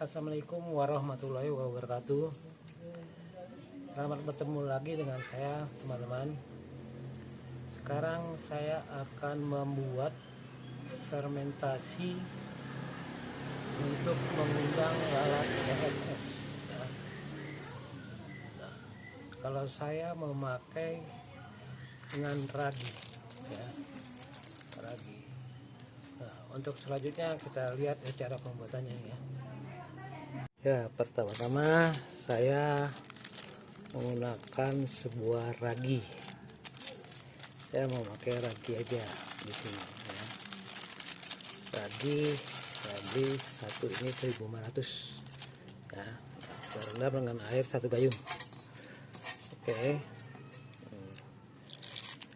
Assalamualaikum warahmatullahi wabarakatuh. Selamat bertemu lagi dengan saya teman-teman. Sekarang saya akan membuat fermentasi Untuk mengundang lalat PSS ya. Kalau saya memakai dengan ragi ya, ragi. Nah, untuk selanjutnya kita lihat cara pembuatannya ya. Ya, pertama-tama saya menggunakan sebuah ragi. Saya mau pakai ragi aja di sini ya. Ragi beli satu ini 1500 ya. Saya dengan air satu gayung. Oke. Hmm.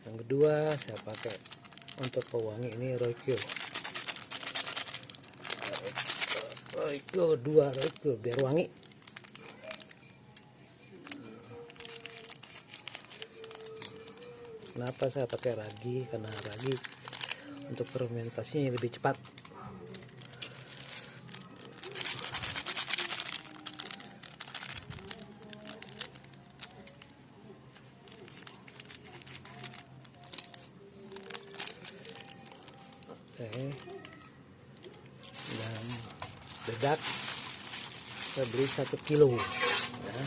Yang kedua saya pakai untuk pewangi ini Roykyo. Royco dua Royco biar wangi. Kenapa saya pakai ragi? Karena ragi untuk fermentasinya lebih cepat. Oke dan bedak. Saya beli satu kilo. Ya.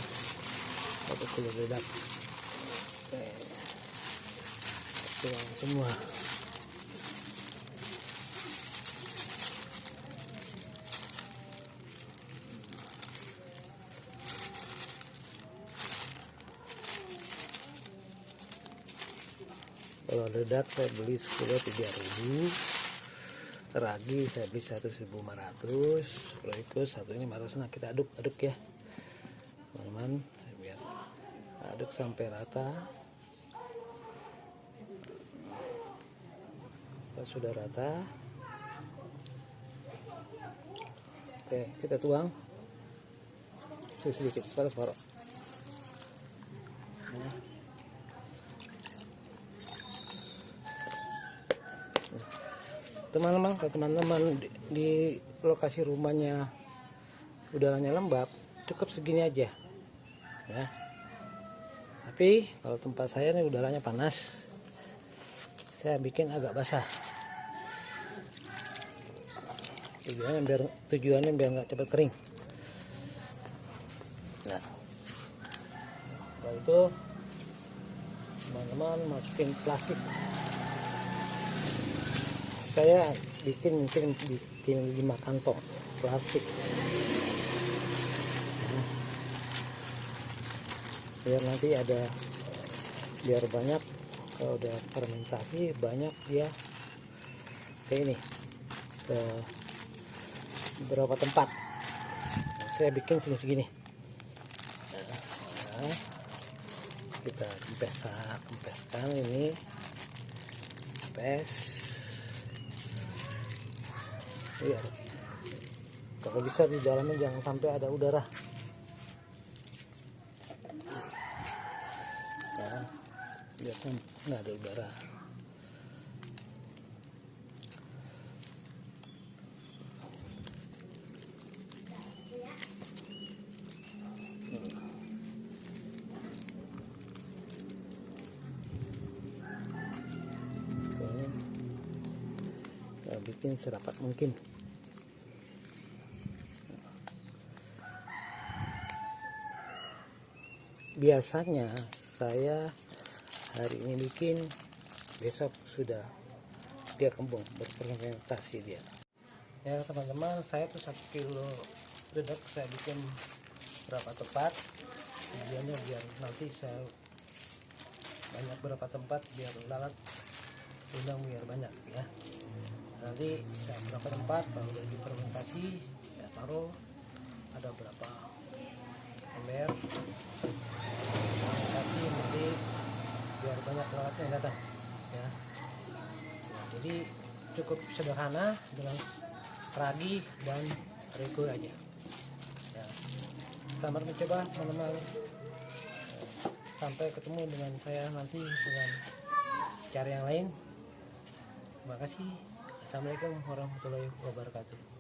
Satu kilo bedak. Oke. Tuang semua. Kalau ledak saya beli sekilo 3000 ragi saya beli 1500 kalau itu satu ini marah nah kita aduk aduk ya. Teman-teman biar aduk sampai rata. Kalau sudah rata. Oke kita tuang. Sedikit separuh nah. Teman-teman kalau teman-teman di, di lokasi rumahnya udaranya lembab cukup segini aja ya. Tapi kalau tempat saya ini udaranya panas saya bikin agak basah. Tujuannya biar tujuannya biar nggak cepat kering. Nah. Kalau itu teman-teman masukin plastik saya bikin mungkin bikin lima kantong plastik. Nah, biar nanti ada biar banyak kalau udah fermentasi banyak dia. Kayak ini ke beberapa tempat. Saya bikin segini-segini. Nah, kita kempeskan kempeskan ini kempes iya. Kalau bisa di dalamnya jangan sampai ada udara. Nah biasanya nggak ada udara bikin serapat mungkin. Biasanya saya hari ini bikin besok sudah dia kembung berfermentasi dia. Ya teman-teman saya tuh satu kilo dedek saya bikin berapa tempat. Tujuannya biar nanti saya banyak berapa tempat biar lalat undang biar banyak ya nanti saya berapa tempat kalau udah difermentasi saya taruh ada berapa ember. Fermentasi nanti biar banyak lalatnya yang datang ya. Nah, jadi cukup sederhana dengan ragi dan rego aja ya. selamat mencoba teman-teman. Sampai ketemu dengan saya nanti dengan cara yang lain. Terima kasih assalamualaikum warahmatullahi wabarakatuh